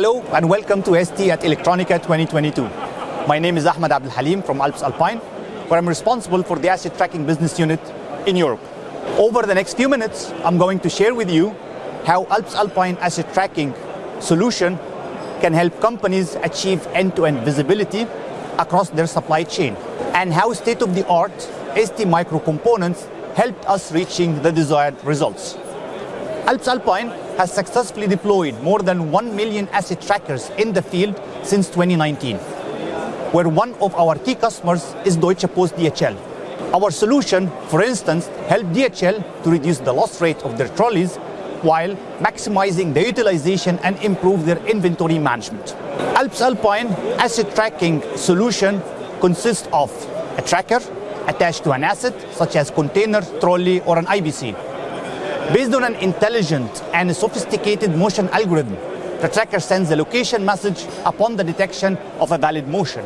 Hello and welcome to ST at Electronica 2022. My name is Ahmed Abdel Halim from Alps Alpine, where I'm responsible for the asset tracking business unit in Europe. Over the next few minutes, I'm going to share with you how Alps Alpine asset tracking solution can help companies achieve end-to-end visibility across their supply chain and how state-of-the-art ST micro components helped us reaching the desired results. Alps Alpine has successfully deployed more than 1 million asset trackers in the field since 2019, where one of our key customers is Deutsche Post DHL. Our solution, for instance, helped DHL to reduce the loss rate of their trolleys while maximizing the utilization and improve their inventory management. Alps Alpine asset tracking solution consists of a tracker attached to an asset such as container, trolley or an IBC. Based on an intelligent and sophisticated motion algorithm, the tracker sends a location message upon the detection of a valid motion.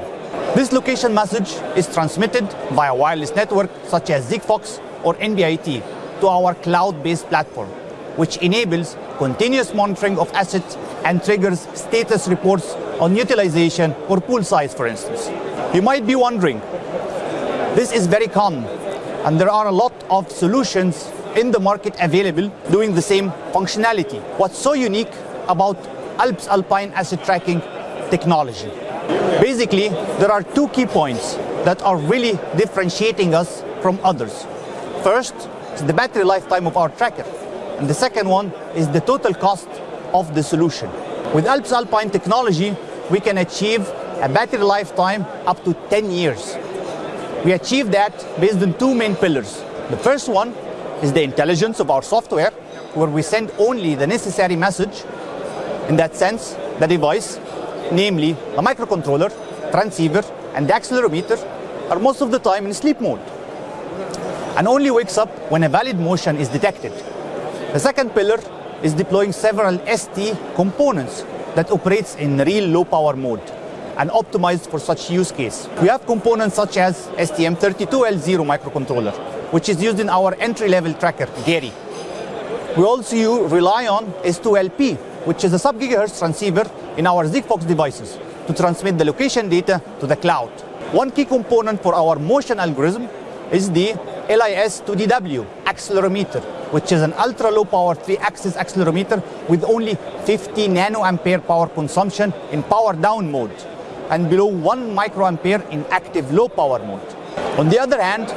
This location message is transmitted via wireless network such as Sigfox or NB-IoT to our cloud-based platform, which enables continuous monitoring of assets and triggers status reports on utilization or pool size, for instance. You might be wondering, this is very common, and there are a lot of solutions in the market available doing the same functionality. What's so unique about Alps Alpine asset tracking technology? Basically, there are two key points that are really differentiating us from others. First the battery lifetime of our tracker, and the second one is the total cost of the solution. With Alps Alpine technology, we can achieve a battery lifetime up to 10 years. We achieve that based on two main pillars. The first one is the intelligence of our software, where we send only the necessary message. In that sense, the device, namely the microcontroller, transceiver, and the accelerometer, are most of the time in sleep mode and only wakes up when a valid motion is detected. The second pillar is deploying several ST components that operates in real low power mode and optimized for such use case. We have components such as STM32L0 microcontroller, which is used in our entry-level tracker, Gary. We also rely on S2LP, which is a sub-gigahertz transceiver in our Sigfox devices to transmit the location data to the cloud. One key component for our motion algorithm is the LIS2DW accelerometer, which is an ultra-low power 3-axis accelerometer with only 50 nanoampere power consumption in power down mode and below 1 microampere in active low power mode. On the other hand,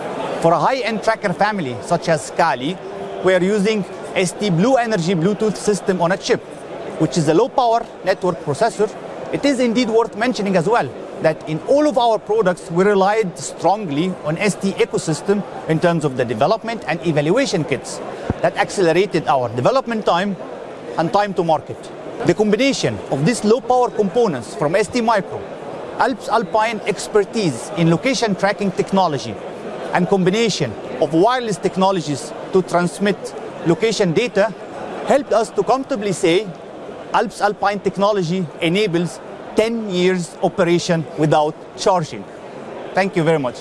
for a high-end tracker family such as Kali, we are using ST BlueNRG Bluetooth system on a chip, which is a low-power network processor. It is indeed worth mentioning as well that in all of our products, we relied strongly on ST ecosystem in terms of the development and evaluation kits that accelerated our development time and time to market. The combination of these low-power components from ST Micro, Alps Alpine expertise in location tracking technology, and combination of wireless technologies to transmit location data helped us to comfortably say Alps Alpine technology enables 10 years operation without charging. Thank you very much.